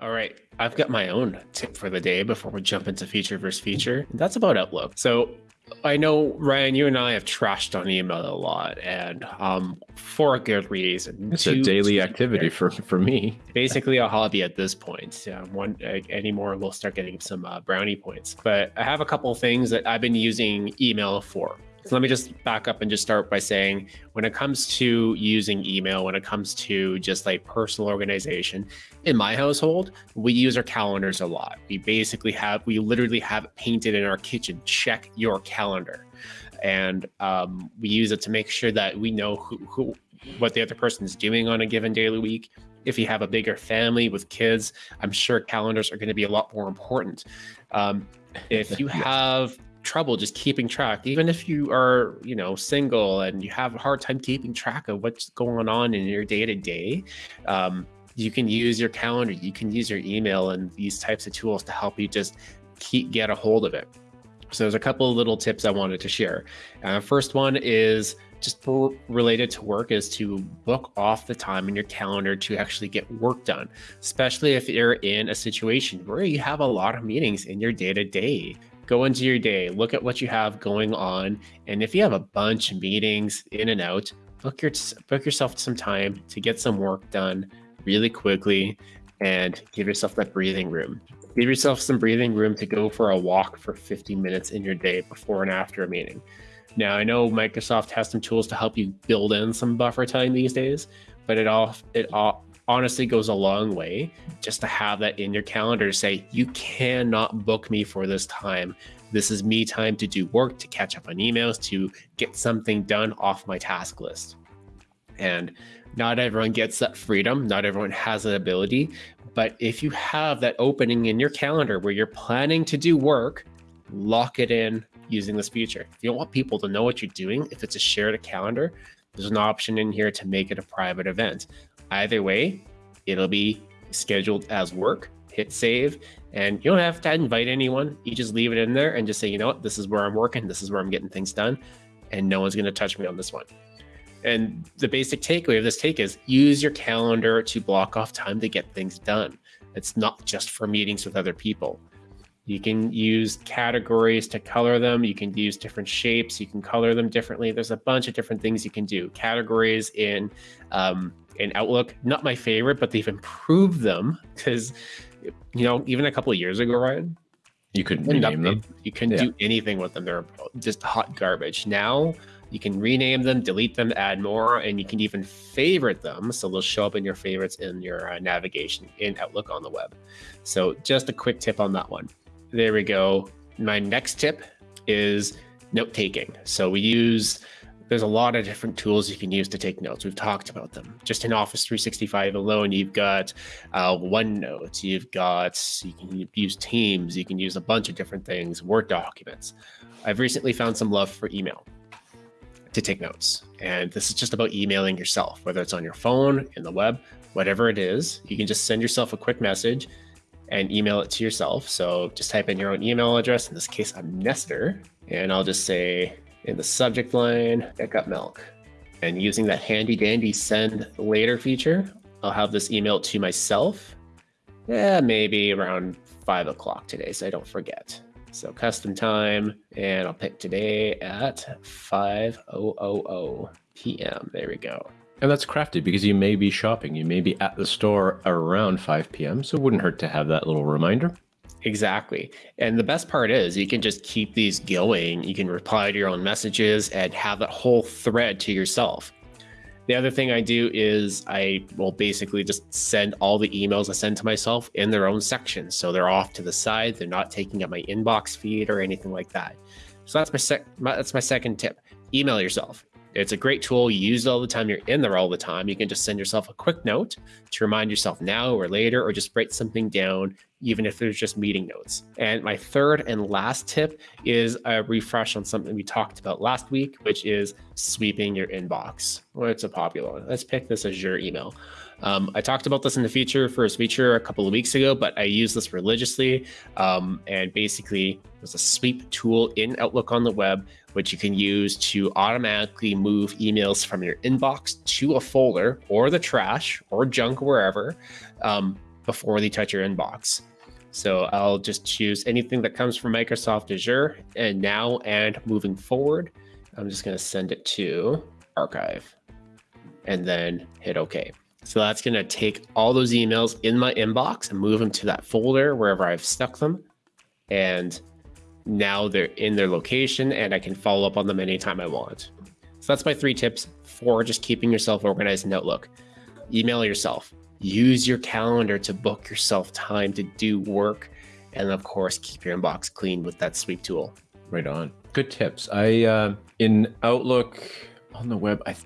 All right, I've got my own tip for the day before we jump into feature versus feature. That's about Outlook. So I know Ryan, you and I have trashed on email a lot, and um, for a good reason. It's a daily activity for for me. Basically, a hobby at this point. Yeah, one uh, anymore, we'll start getting some uh, brownie points. But I have a couple of things that I've been using email for. So let me just back up and just start by saying when it comes to using email, when it comes to just like personal organization, in my household, we use our calendars a lot. We basically have, we literally have it painted in our kitchen, check your calendar. And um, we use it to make sure that we know who, who, what the other person is doing on a given daily week. If you have a bigger family with kids, I'm sure calendars are going to be a lot more important. Um, if you have trouble just keeping track. Even if you are you know single and you have a hard time keeping track of what's going on in your day to day you can use your calendar you can use your email and these types of tools to help you just keep get a hold of it. So there's a couple of little tips i wanted to share. Uh, first one is just related to work is to book off the time in your calendar to actually get work done, especially if you're in a situation where you have a lot of meetings in your day to day go into your day, look at what you have going on, and if you have a bunch of meetings in and out, book your book yourself some time to get some work done really quickly and give yourself that breathing room. Give yourself some breathing room to go for a walk for 50 minutes in your day before and after a meeting. Now, I know Microsoft has some tools to help you build in some buffer time these days, but it all it all honestly goes a long way just to have that in your calendar to say, you cannot book me for this time. This is me time to do work, to catch up on emails, to get something done off my task list. And not everyone gets that freedom. Not everyone has that ability. But if you have that opening in your calendar where you're planning to do work, lock it in using this feature. If you don't want people to know what you're doing, if it's a shared calendar, there's an option in here to make it a private event. Either way, it'll be scheduled as work. Hit save, and you don't have to invite anyone. You just leave it in there and just say, you know what, this is where I'm working, this is where I'm getting things done, and no one's going to touch me on this one. And the basic takeaway of this take is use your calendar to block off time to get things done. It's not just for meetings with other people. You can use categories to color them. You can use different shapes. You can color them differently. There's a bunch of different things you can do. Categories in um, in Outlook, not my favorite, but they've improved them because you know even a couple of years ago, Ryan, you couldn't rename them. You couldn't yeah. do anything with them. They're just hot garbage. Now you can rename them, delete them, add more, and you can even favorite them. So they'll show up in your favorites in your uh, navigation in Outlook on the web. So just a quick tip on that one. There we go. My next tip is note taking. So we use there's a lot of different tools you can use to take notes. We've talked about them. Just in Office 365 alone, you've got uh, OneNote, you've got, you can use Teams, you can use a bunch of different things, Word documents. I've recently found some love for email to take notes. And this is just about emailing yourself, whether it's on your phone, in the web, whatever it is. You can just send yourself a quick message and email it to yourself. So just type in your own email address. In this case, I'm Nestor. And I'll just say in the subject line, pick up milk. And using that handy dandy send later feature, I'll have this email to myself. Yeah, maybe around five o'clock today, so I don't forget. So custom time, and I'll pick today at 5.000 p.m. There we go. And that's crafty because you may be shopping. You may be at the store around 5 p.m. So it wouldn't hurt to have that little reminder. Exactly. And the best part is you can just keep these going. You can reply to your own messages and have that whole thread to yourself. The other thing I do is I will basically just send all the emails I send to myself in their own section. So they're off to the side. They're not taking up my inbox feed or anything like that. So that's my, sec- my that's my second tip. Email yourself. It's a great tool. You use it all the time. You're in there all the time. You can just send yourself a quick note to remind yourself now or later, or just write something down, even if there's just meeting notes. And my third and last tip is a refresh on something we talked about last week, which is sweeping your inbox. Well, it's a popular one. Let's pick this as your email. Um, I talked about this in the feature first feature a couple of weeks ago, but I use this religiously. Um, and basically, there's a sweep tool in Outlook on the web, which you can use to automatically move emails from your inbox to a folder or the trash or junk, wherever. Um, before they touch your inbox. So I'll just choose anything that comes from Microsoft Azure and now and moving forward, I'm just going to send it to archive and then hit OK. So that's going to take all those emails in my inbox and move them to that folder wherever I've stuck them. And now they're in their location and I can follow up on them anytime I want. So that's my three tips for just keeping yourself organized in Outlook. Email yourself, use your calendar to book yourself time to do work. And of course, keep your inbox clean with that sweep tool. Right on. Good tips. I, uh, in Outlook on the web, I